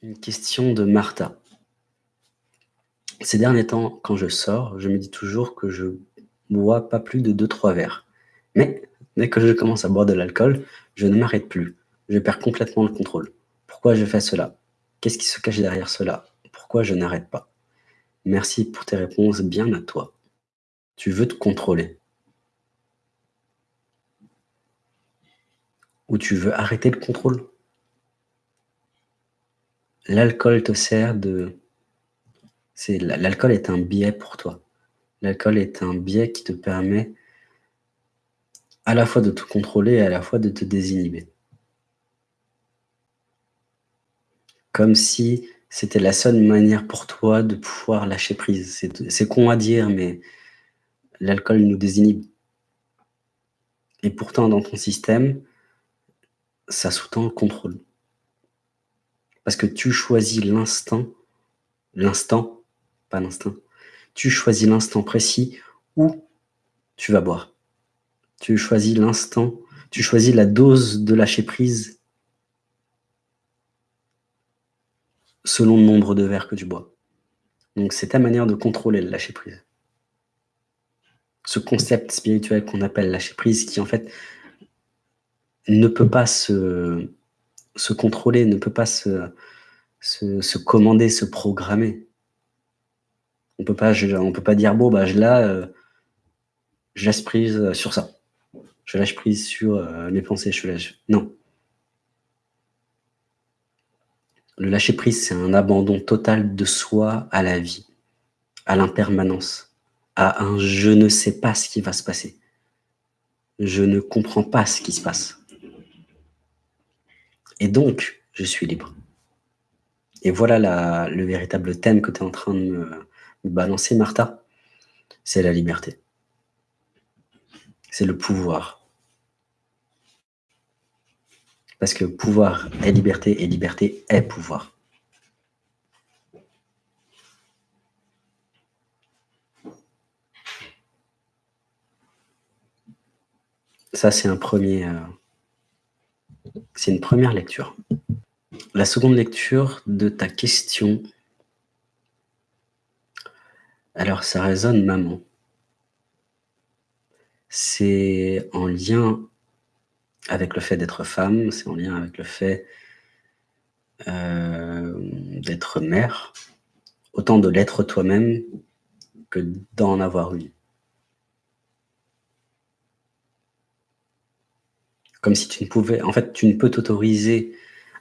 Une question de Martha. Ces derniers temps, quand je sors, je me dis toujours que je bois pas plus de 2-3 verres. Mais dès que je commence à boire de l'alcool, je ne m'arrête plus. Je perds complètement le contrôle. Pourquoi je fais cela? Qu'est-ce qui se cache derrière cela? Pourquoi je n'arrête pas? Merci pour tes réponses bien à toi. Tu veux te contrôler. Ou tu veux arrêter le contrôle? L'alcool te sert de... L'alcool est un biais pour toi. L'alcool est un biais qui te permet à la fois de te contrôler et à la fois de te désinhiber. Comme si c'était la seule manière pour toi de pouvoir lâcher prise. C'est con à dire, mais l'alcool nous désinhibe. Et pourtant, dans ton système, ça sous-tend le contrôle. Parce que tu choisis l'instant, l'instant, pas l'instinct, tu choisis l'instant précis où tu vas boire. Tu choisis l'instant, tu choisis la dose de lâcher prise selon le nombre de verres que tu bois. Donc c'est ta manière de contrôler le lâcher prise. Ce concept spirituel qu'on appelle lâcher prise qui en fait ne peut pas se, se contrôler, ne peut pas se, commander, se programmer. On on peut pas dire bon bah là, euh, je laisse prise sur ça. Je lâche prise sur euh, mes pensées. Je lâche. Non. Le lâcher prise, c'est un abandon total de soi à la vie, à l'impermanence, à un je ne sais pas ce qui va se passer. Je ne comprends pas ce qui se passe. Et donc, je suis libre. Et voilà le véritable thème que tu es en train de me, balancer, Martha. C'est la liberté. C'est le pouvoir. Parce que pouvoir est liberté et liberté est pouvoir. Ça, c'est un premier, euh, c'est une première lecture. La seconde lecture de ta question. Alors, ça résonne maman. C'est en lien avec le fait d'être femme, c'est en lien avec le fait euh, d'être mère, autant de l'être toi-même que d'en avoir une. Comme si tu ne pouvais... En fait, tu ne peux t'autoriser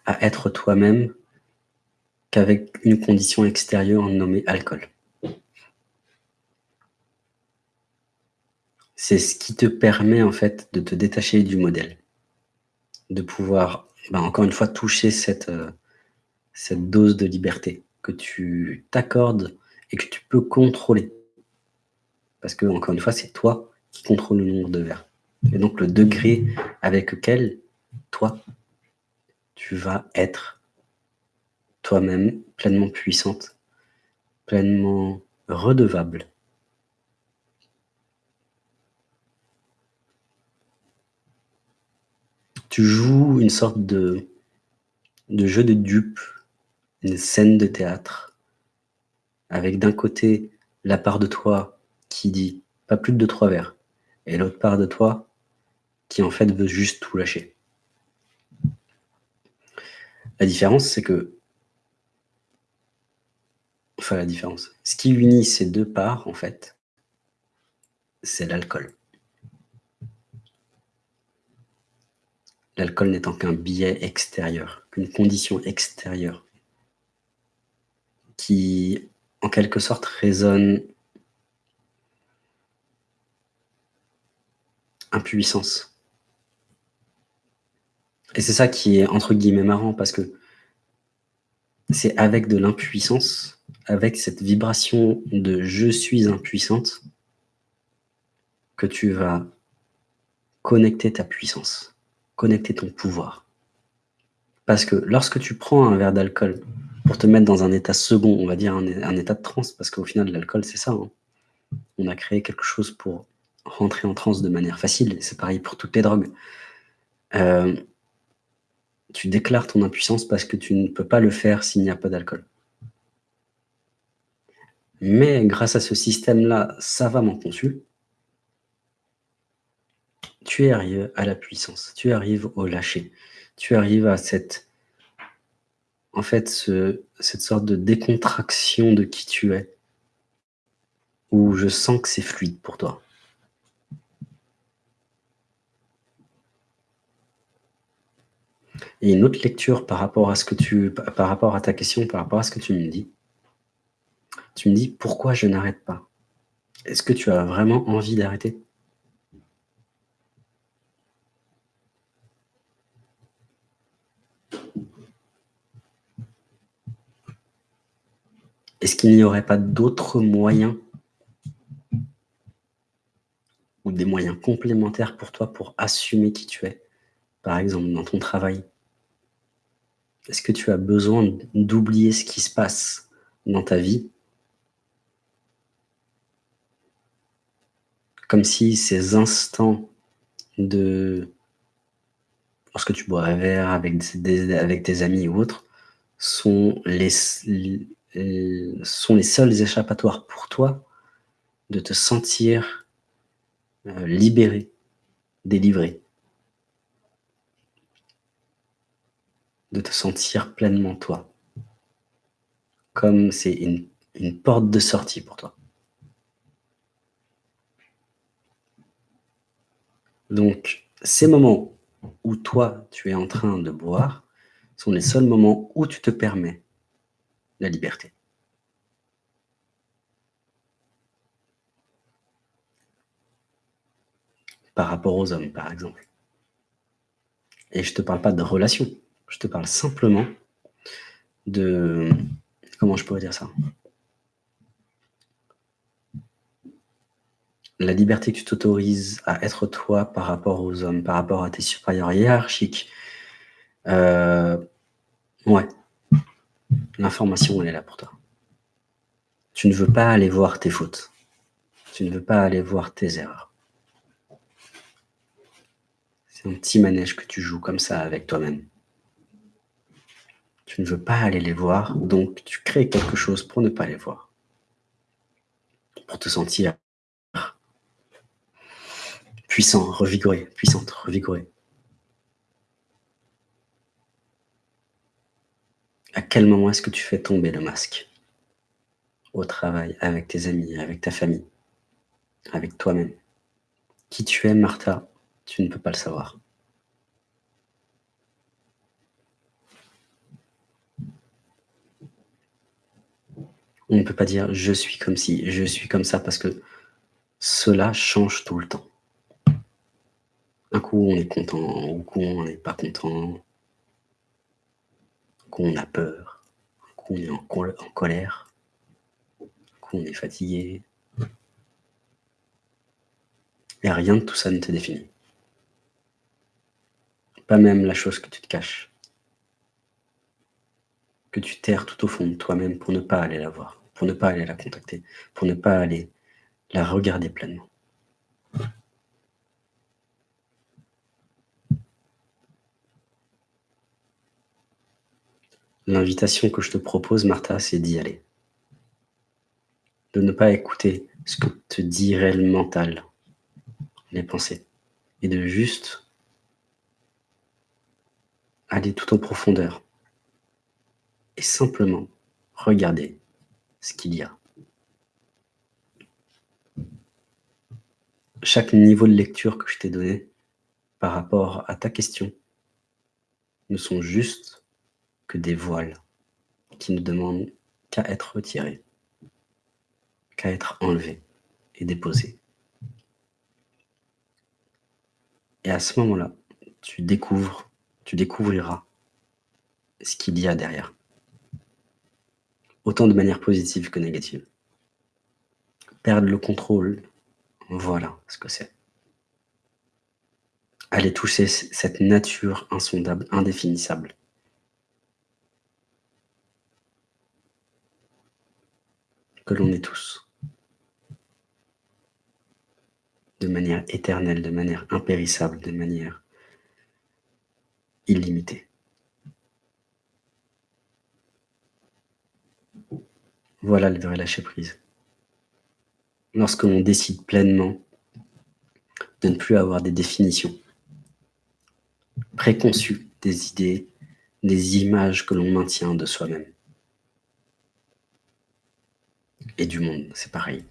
à être toi-même qu'avec une condition extérieure nommée alcool. C'est ce qui te permet en fait de te détacher du modèle, de pouvoir, ben, encore une fois, toucher cette, euh, cette dose de liberté que tu t'accordes et que tu peux contrôler. Parce que, encore une fois, c'est toi qui contrôle le nombre de verres. Et donc le degré avec lequel toi, tu vas être toi-même pleinement puissante, pleinement redevable. Tu joues une sorte de, jeu de dupe, une scène de théâtre, avec d'un côté la part de toi qui dit pas plus de trois verres, et l'autre part de toi qui en fait veut juste tout lâcher. La différence, c'est que... Enfin, la différence. Ce qui unit ces deux parts, en fait, c'est l'alcool. L'alcool n'étant qu'un biais extérieur, qu'une condition extérieure, qui, en quelque sorte, résonne impuissance. Et c'est ça qui est entre guillemets marrant parce que c'est avec de l'impuissance, avec cette vibration de « je suis impuissante » que tu vas connecter ta puissance, connecter ton pouvoir. Parce que lorsque tu prends un verre d'alcool pour te mettre dans un état second, on va dire un, état de transe, parce qu'au final, l'alcool, c'est ça. Hein. On a créé quelque chose pour rentrer en transe de manière facile, c'est pareil pour toutes les drogues. Euh, Tu déclares ton impuissance parce que tu ne peux pas le faire s'il n'y a pas d'alcool. Mais grâce à ce système-là savamment conçu, tu arrives à la puissance, tu arrives au lâcher, tu arrives à cette, en fait, cette sorte de décontraction de qui tu es, où je sens que c'est fluide pour toi. Et une autre lecture par rapport à ce que tu, par rapport à ta question, par rapport à ce que tu me dis. Tu me dis pourquoi je n'arrête pas? Est-ce que tu as vraiment envie d'arrêter? Est-ce qu'il n'y aurait pas d'autres moyens ou des moyens complémentaires pour toi pour assumer qui tu es? Par exemple, dans ton travail. Est-ce que tu as besoin d'oublier ce qui se passe dans ta vie? Comme si ces instants de... Lorsque tu bois un verre avec, avec tes amis ou autres, sont les, sont les seuls échappatoires pour toi de te sentir euh, libéré, délivré. De te sentir pleinement toi. Comme c'est une, porte de sortie pour toi. Donc, ces moments où toi, tu es en train de boire, sont les seuls moments où tu te permets la liberté. Par rapport aux hommes, par exemple. Et je ne te parle pas de relation, je te parle simplement de... Comment je pourrais dire ça? La liberté que tu t'autorises à être toi par rapport aux hommes, par rapport à tes supérieurs hiérarchiques. Euh, ouais, L'information, elle est là pour toi. Tu ne veux pas aller voir tes fautes. Tu ne veux pas aller voir tes erreurs. C'est un petit manège que tu joues comme ça avec toi-même. Tu ne veux pas aller les voir, donc tu crées quelque chose pour ne pas les voir. Pour te sentir puissant, revigoré, puissante, revigoré. À quel moment est-ce que tu fais tomber le masque Au travail, avec tes amis, avec ta famille, avec toi-même? Qui tu es, Martha, tu ne peux pas le savoir. On ne peut pas dire « je suis comme si, je suis comme ça » parce que cela change tout le temps. Un coup, on est content, un coup, on n'est pas content qu'on a peur, qu'on est en, colère, qu'on est fatigué. Et rien de tout ça ne te définit. Pas même la chose que tu te caches. Que tu terres tout au fond de toi-même pour ne pas aller la voir, pour ne pas aller la contacter, pour ne pas aller la regarder pleinement. L'invitation que je te propose, Martha, c'est d'y aller. De ne pas écouter ce que te dirait le mental, les pensées, et de juste aller tout en profondeur et simplement regarder ce qu'il y a. Chaque niveau de lecture que je t'ai donné par rapport à ta question ne sont juste que des voiles qui ne demandent qu'à être retirés, qu'à être enlevés et déposés. Et à ce moment-là, tu découvres, tu découvriras ce qu'il y a derrière. Autant de manière positive que négative. Perdre le contrôle, voilà ce que c'est. Aller toucher cette nature insondable, indéfinissable, que l'on est tous. De manière éternelle, de manière impérissable, de manière illimitée. Voilà le vrai lâcher prise. Lorsque l'on décide pleinement de ne plus avoir des définitions préconçues des idées, des images que l'on maintient de soi-même. Et du monde, c'est pareil.